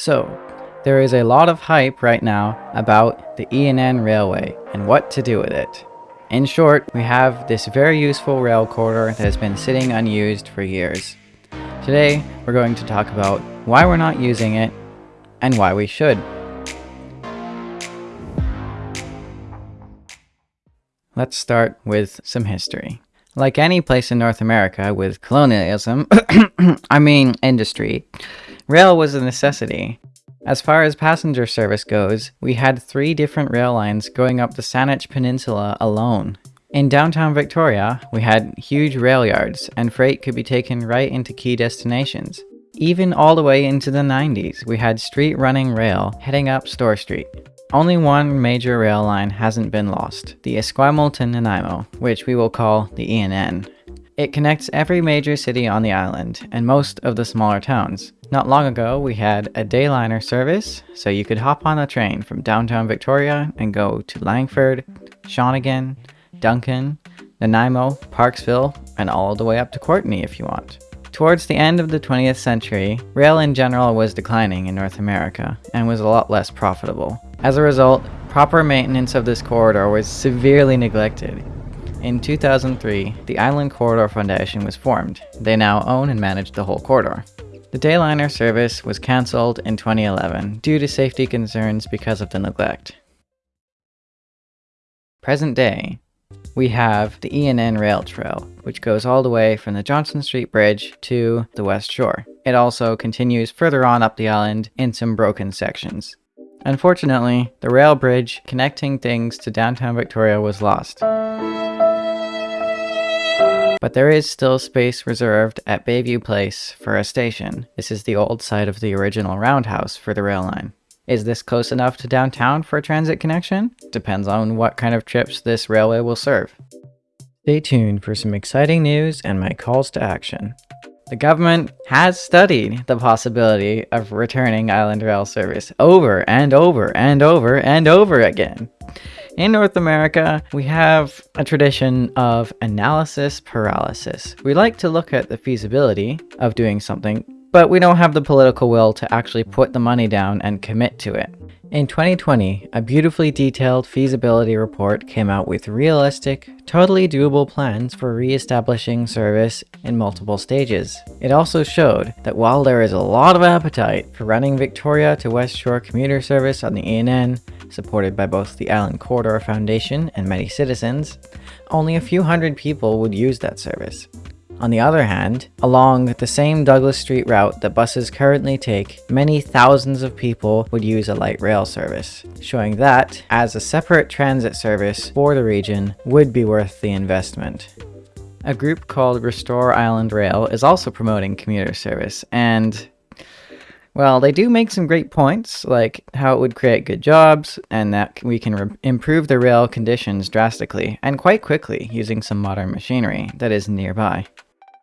So, there is a lot of hype right now about the ENN Railway and what to do with it. In short, we have this very useful rail corridor that has been sitting unused for years. Today, we're going to talk about why we're not using it and why we should. Let's start with some history. Like any place in North America with colonialism, I mean industry, rail was a necessity. As far as passenger service goes, we had three different rail lines going up the Saanich Peninsula alone. In downtown Victoria, we had huge rail yards, and freight could be taken right into key destinations. Even all the way into the 90s, we had street running rail heading up Store Street. Only one major rail line hasn't been lost, the Esquimalt to Nanaimo, which we will call the ENN. It connects every major city on the island, and most of the smaller towns. Not long ago, we had a dayliner service, so you could hop on a train from downtown Victoria and go to Langford, Shawnigan, Duncan, Nanaimo, Parksville, and all the way up to Courtenay if you want. Towards the end of the 20th century, rail in general was declining in North America and was a lot less profitable. As a result, proper maintenance of this corridor was severely neglected. In 2003, the Island Corridor Foundation was formed. They now own and manage the whole corridor. The Dayliner service was cancelled in 2011 due to safety concerns because of the neglect. Present day, we have the ENN Rail Trail, which goes all the way from the Johnson Street Bridge to the West Shore. It also continues further on up the island in some broken sections. Unfortunately, the rail bridge connecting things to downtown Victoria was lost. But there is still space reserved at Bayview Place for a station. This is the old site of the original roundhouse for the rail line. Is this close enough to downtown for a transit connection? Depends on what kind of trips this railway will serve. Stay tuned for some exciting news and my calls to action. The government has studied the possibility of returning island rail service over and over and over and over again. In North America, we have a tradition of analysis paralysis. We like to look at the feasibility of doing something, but we don't have the political will to actually put the money down and commit to it. In 2020, a beautifully detailed feasibility report came out with realistic, totally doable plans for re-establishing service in multiple stages. It also showed that while there is a lot of appetite for running Victoria to West Shore commuter service on the ENN, supported by both the Island Corridor Foundation and many citizens, only a few hundred people would use that service. On the other hand, along the same Douglas Street route that buses currently take, many thousands of people would use a light rail service, showing that, as a separate transit service for the region, would be worth the investment. A group called Restore Island Rail is also promoting commuter service, and well, they do make some great points, like how it would create good jobs, and that we can improve the rail conditions drastically, and quite quickly, using some modern machinery that is nearby.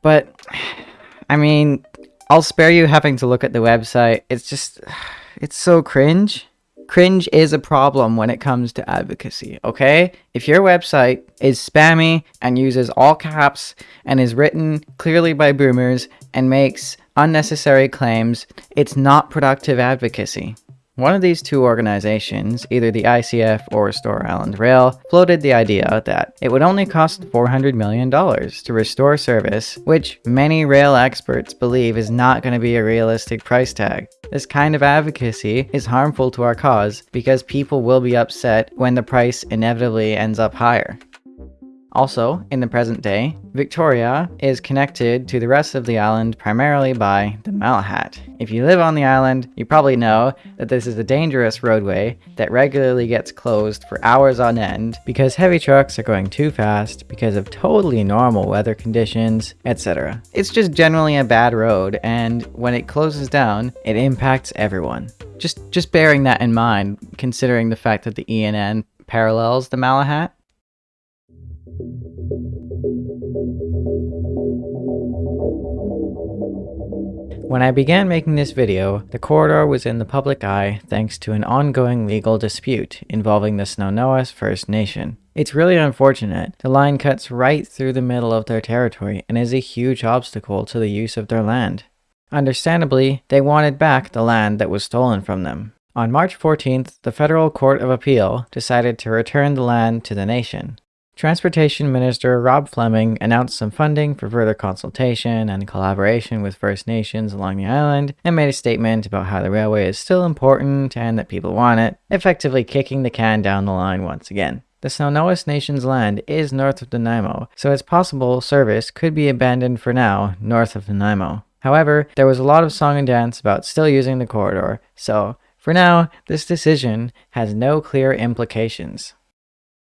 But, I mean, I'll spare you having to look at the website. It's just, it's so cringe. Cringe is a problem when it comes to advocacy, okay? If your website is spammy and uses all caps and is written clearly by boomers and makes unnecessary claims, it's not productive advocacy. One of these two organizations, either the ICF or Restore Island Rail, floated the idea that it would only cost $400 million to restore service, which many rail experts believe is not going to be a realistic price tag. This kind of advocacy is harmful to our cause because people will be upset when the price inevitably ends up higher. Also, in the present day, Victoria is connected to the rest of the island primarily by the Malahat. If you live on the island, you probably know that this is a dangerous roadway that regularly gets closed for hours on end because heavy trucks are going too fast because of totally normal weather conditions, etc. It's just generally a bad road and when it closes down, it impacts everyone. Just, just bearing that in mind, considering the fact that the ENN parallels the Malahat, when I began making this video, the corridor was in the public eye thanks to an ongoing legal dispute involving the Snuneymuxw First Nation. It's really unfortunate. The line cuts right through the middle of their territory and is a huge obstacle to the use of their land. Understandably, they wanted back the land that was stolen from them. On March 14th, the Federal Court of Appeal decided to return the land to the nation. Transportation Minister Rob Fleming announced some funding for further consultation and collaboration with First Nations along the island and made a statement about how the railway is still important and that people want it, effectively kicking the can down the line once again. The Snuneymuxw Nation's land is north of Nanaimo, so it's possible service could be abandoned for now north of Nanaimo. However, there was a lot of song and dance about still using the corridor, so for now, this decision has no clear implications.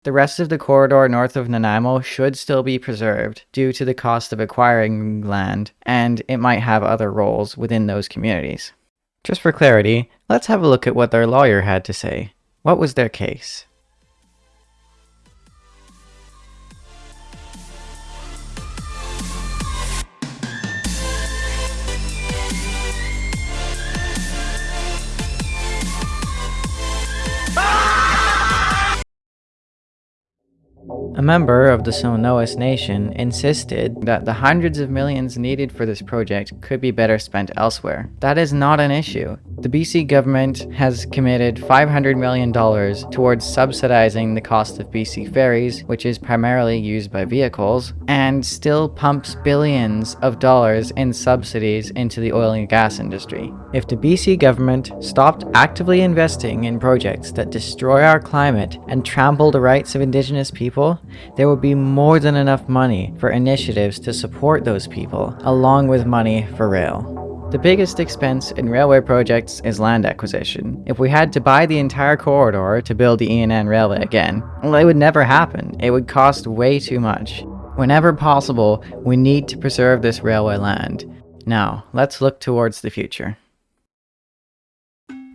The rest of the corridor north of Nanaimo should still be preserved due to the cost of acquiring land, and it might have other roles within those communities. Just for clarity, let's have a look at what their lawyer had to say. What was their case? A member of the Snuneymuxw Nation insisted that the hundreds of millions needed for this project could be better spent elsewhere. That is not an issue. The BC government has committed $500 million towards subsidizing the cost of BC ferries, which is primarily used by vehicles, and still pumps billions of dollars in subsidies into the oil and gas industry. If the BC government stopped actively investing in projects that destroy our climate and trample the rights of Indigenous people, there would be more than enough money for initiatives to support those people, along with money for rail. The biggest expense in railway projects is land acquisition. If we had to buy the entire corridor to build the ENN railway again, well, it would never happen. It would cost way too much. Whenever possible, we need to preserve this railway land. Now, let's look towards the future.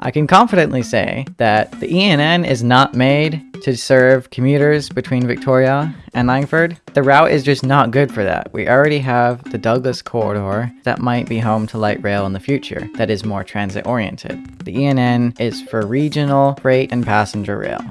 I can confidently say that the ENN is not made to serve commuters between Victoria and Langford. The route is just not good for that. We already have the Douglas corridor that might be home to light rail in the future that is more transit oriented. The ENN is for regional freight and passenger rail.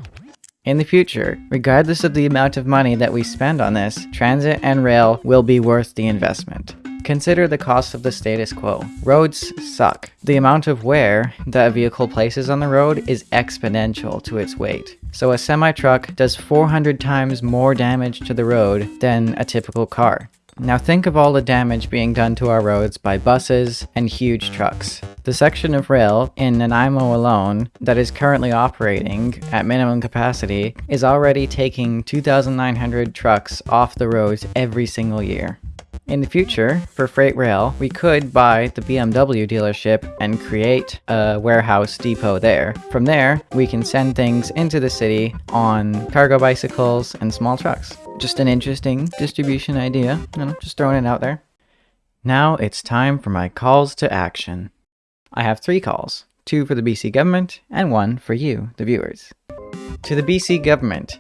In the future, regardless of the amount of money that we spend on this, transit and rail will be worth the investment. Consider the cost of the status quo. Roads suck. The amount of wear that a vehicle places on the road is exponential to its weight. So a semi-truck does 400 times more damage to the road than a typical car. Now think of all the damage being done to our roads by buses and huge trucks. The section of rail in Nanaimo alone that is currently operating at minimum capacity is already taking 2,900 trucks off the roads every single year. In the future, for freight rail, we could buy the BMW dealership and create a warehouse depot there. From there, we can send things into the city on cargo bicycles and small trucks. Just an interesting distribution idea, you know, just throwing it out there. Now it's time for my calls to action. I have three calls, two for the BC government and one for you, the viewers. To the BC government,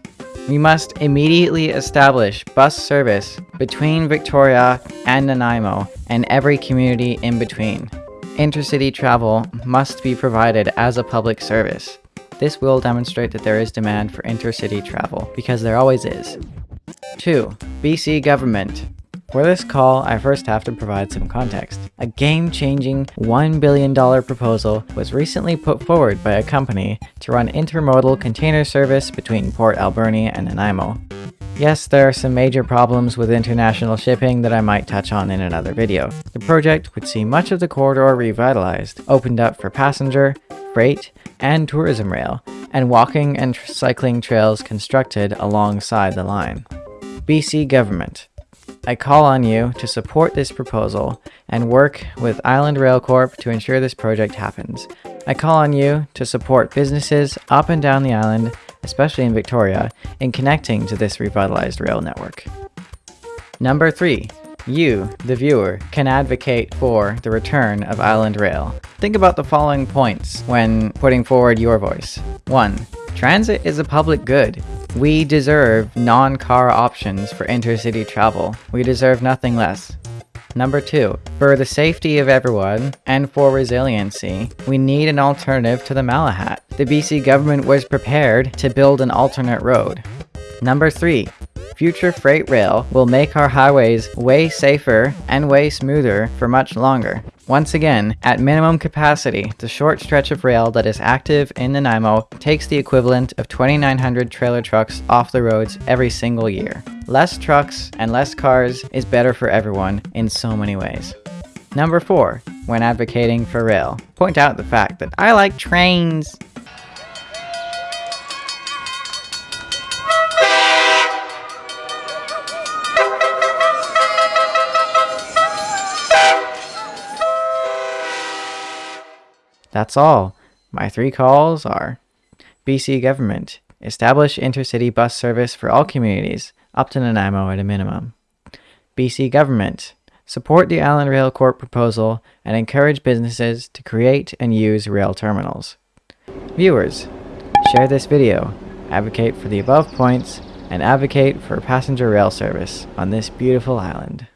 we must immediately establish bus service between Victoria and Nanaimo and every community in between. Intercity travel must be provided as a public service. This will demonstrate that there is demand for intercity travel, because there always is. 2. BC Government for this call, I first have to provide some context. A game-changing $1 billion proposal was recently put forward by a company to run intermodal container service between Port Alberni and Nanaimo. Yes, there are some major problems with international shipping that I might touch on in another video. The project would see much of the corridor revitalized, opened up for passenger, freight, and tourism rail, and walking and cycling trails constructed alongside the line. BC Government I call on you to support this proposal and work with Island Rail Corp to ensure this project happens. I call on you to support businesses up and down the island, especially in Victoria, in connecting to this revitalized rail network. Number 3. You, the viewer, can advocate for the return of Island Rail. Think about the following points when putting forward your voice. 1. Transit is a public good. We deserve non-car options for intercity travel. We deserve nothing less. Number two, for the safety of everyone and for resiliency, we need an alternative to the Malahat. The BC government was prepared to build an alternate road. Number three, future freight rail will make our highways way safer and way smoother for much longer. Once again, at minimum capacity, the short stretch of rail that is active in Nanaimo takes the equivalent of 2,900 trailer trucks off the roads every single year. Less trucks and less cars is better for everyone in so many ways. Number 4. When advocating for rail, point out the fact that I like trains. That's all. My three calls are BC Government, establish intercity bus service for all communities, up to Nanaimo at a minimum. BC Government, support the Island Rail Corp proposal and encourage businesses to create and use rail terminals. Viewers, share this video, advocate for the above points, and advocate for passenger rail service on this beautiful island.